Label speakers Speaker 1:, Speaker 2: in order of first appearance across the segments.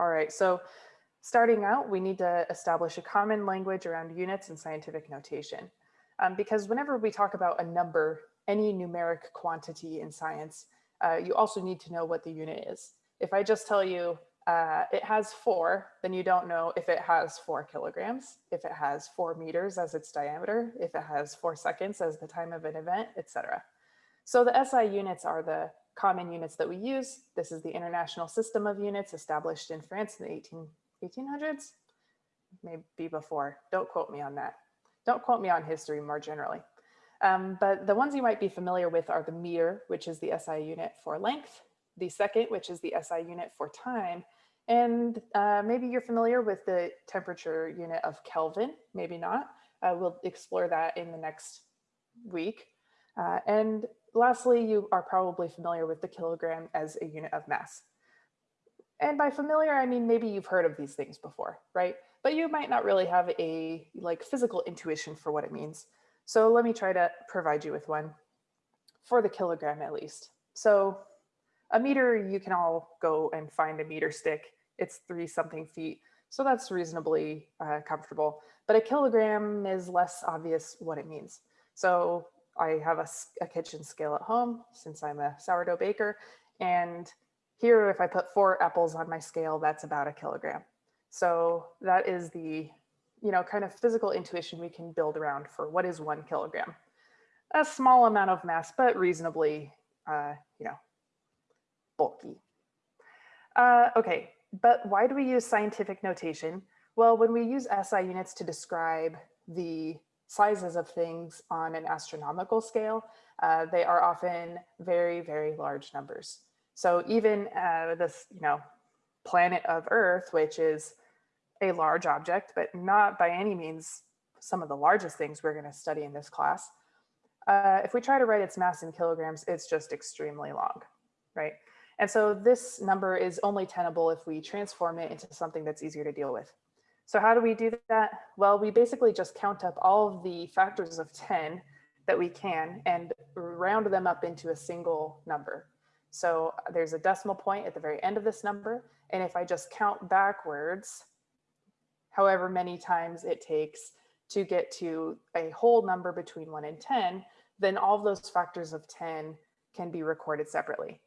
Speaker 1: All right, so starting out, we need to establish a common language around units and scientific notation. Um, because whenever we talk about a number, any numeric quantity in science, uh, you also need to know what the unit is. If I just tell you uh, it has four, then you don't know if it has four kilograms, if it has four meters as its diameter, if it has four seconds as the time of an event, etc. So the SI units are the common units that we use. This is the international system of units established in France in the 18, 1800s, maybe before. Don't quote me on that. Don't quote me on history more generally. Um, but the ones you might be familiar with are the meter, which is the SI unit for length, the second, which is the SI unit for time, and uh, maybe you're familiar with the temperature unit of Kelvin, maybe not. Uh, we'll explore that in the next week. Uh, and lastly, you are probably familiar with the kilogram as a unit of mass. And by familiar, I mean, maybe you've heard of these things before, right? But you might not really have a like physical intuition for what it means. So let me try to provide you with one for the kilogram at least. So a meter, you can all go and find a meter stick. It's three something feet. So that's reasonably uh, comfortable. But a kilogram is less obvious what it means. So I have a, a kitchen scale at home since I'm a sourdough baker. And here, if I put four apples on my scale, that's about a kilogram. So that is the, you know, kind of physical intuition we can build around for what is one kilogram. A small amount of mass, but reasonably, uh, you know, bulky. Uh, okay, but why do we use scientific notation? Well, when we use SI units to describe the sizes of things on an astronomical scale, uh, they are often very, very large numbers. So even uh, this, you know, planet of Earth, which is a large object, but not by any means some of the largest things we're going to study in this class. Uh, if we try to write its mass in kilograms, it's just extremely long, right? And so this number is only tenable if we transform it into something that's easier to deal with. So how do we do that? Well, we basically just count up all of the factors of 10 that we can and round them up into a single number. So there's a decimal point at the very end of this number. And if I just count backwards, however many times it takes to get to a whole number between one and 10, then all of those factors of 10 can be recorded separately.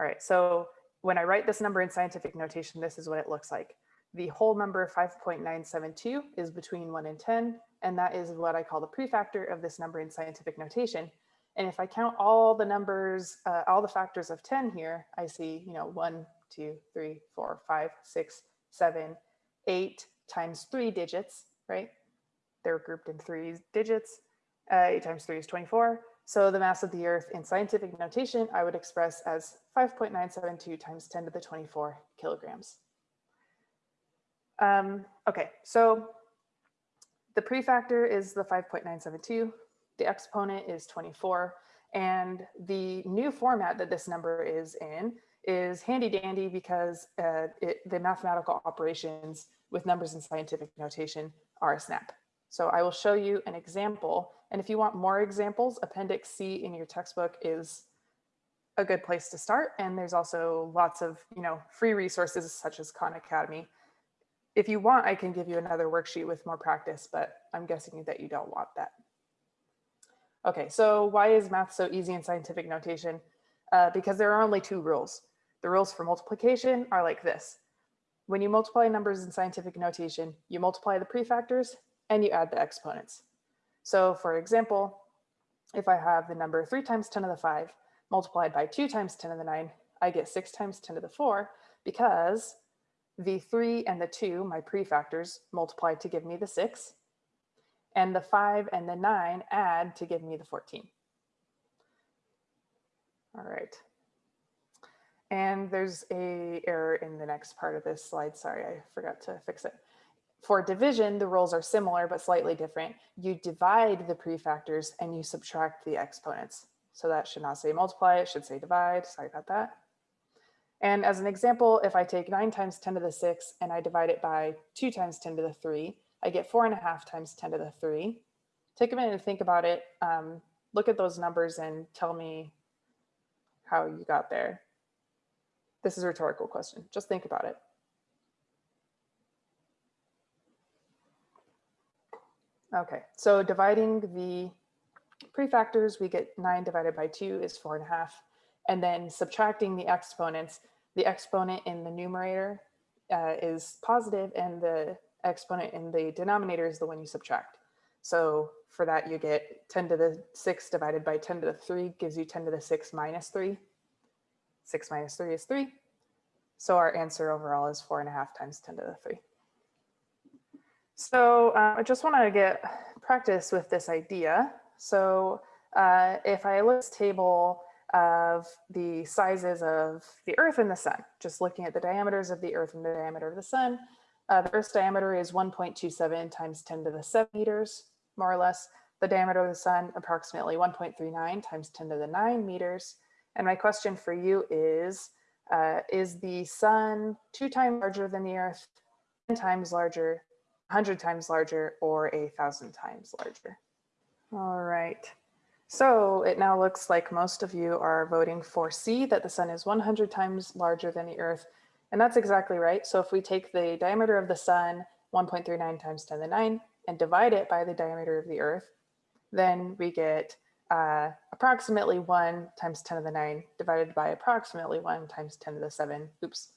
Speaker 1: All right, so when I write this number in scientific notation, this is what it looks like. The whole number 5.972 is between 1 and 10, and that is what I call the prefactor of this number in scientific notation. And if I count all the numbers, uh, all the factors of 10 here, I see, you know, 1, 2, 3, 4, 5, 6, 7, 8 times 3 digits, right? They're grouped in three digits. Uh, 8 times 3 is 24. So the mass of the Earth in scientific notation, I would express as 5.972 times 10 to the 24 kilograms. Um, okay, so the prefactor is the 5.972, the exponent is 24, and the new format that this number is in is handy dandy because uh, it, the mathematical operations with numbers in scientific notation are a snap. So I will show you an example. And if you want more examples, Appendix C in your textbook is a good place to start. And there's also lots of you know free resources such as Khan Academy. If you want, I can give you another worksheet with more practice, but I'm guessing that you don't want that. Okay, so why is math so easy in scientific notation? Uh, because there are only two rules. The rules for multiplication are like this. When you multiply numbers in scientific notation, you multiply the prefactors and you add the exponents. So for example, if I have the number 3 times 10 to the 5 multiplied by 2 times 10 to the 9, I get 6 times 10 to the 4 because the 3 and the 2, my prefactors, multiply to give me the 6, and the 5 and the 9 add to give me the 14. All right. And there's a error in the next part of this slide. Sorry, I forgot to fix it. For division, the rules are similar but slightly different. You divide the prefactors and you subtract the exponents. So that should not say multiply, it should say divide. Sorry about that. And as an example, if I take nine times 10 to the six and I divide it by two times 10 to the three, I get four and a half times 10 to the three. Take a minute to think about it. Um, look at those numbers and tell me how you got there. This is a rhetorical question. Just think about it. Okay, so dividing the prefactors, we get nine divided by two is four and a half. And then subtracting the exponents, the exponent in the numerator uh, is positive and the exponent in the denominator is the one you subtract. So for that, you get 10 to the 6 divided by 10 to the 3 gives you 10 to the 6 minus 3. 6 minus 3 is 3. So our answer overall is 4 and a half times 10 to the 3. So uh, I just want to get practice with this idea. So uh, if I list table of the sizes of the Earth and the Sun, just looking at the diameters of the Earth and the diameter of the Sun, uh, the Earth's diameter is 1.27 times 10 to the 7 meters, more or less. The diameter of the Sun, approximately 1.39 times 10 to the 9 meters. And my question for you is, uh, is the Sun two times larger than the Earth, 10 times larger, 100 times larger or a thousand times larger. All right. So it now looks like most of you are voting for C, that the sun is 100 times larger than the earth. And that's exactly right. So if we take the diameter of the sun, 1.39 times 10 to the 9, and divide it by the diameter of the earth, then we get uh, approximately 1 times 10 to the 9 divided by approximately 1 times 10 to the 7. Oops,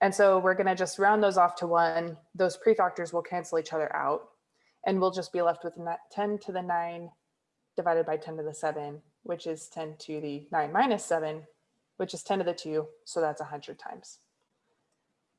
Speaker 1: and so we're going to just round those off to one. Those prefactors will cancel each other out. And we'll just be left with 10 to the 9 divided by 10 to the 7, which is 10 to the 9 minus 7, which is 10 to the 2. So that's 100 times.